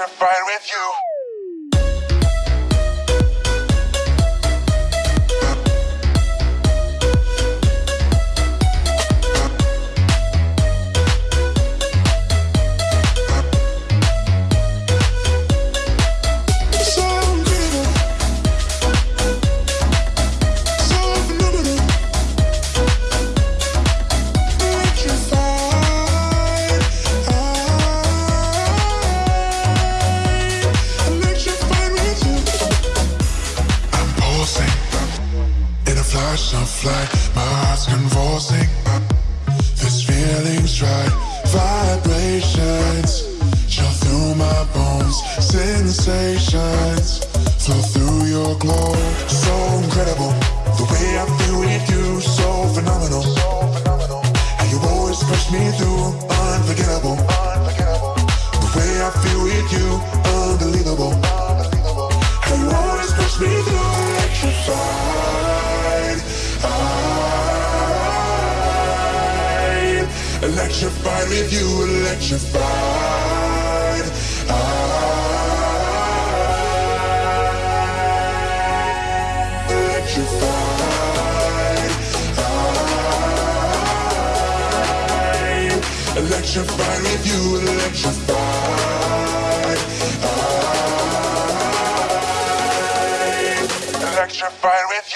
electrified with you. Flash of light. My heart's convulsing. This feeling's right. Vibrations show through my bones. Sensations flow through your glow. So incredible. The way I feel with you, so phenomenal. push me through, unforgettable. The way I feel with you, with you, electrified. Electrified. Electrified with you, electrified. Electrified with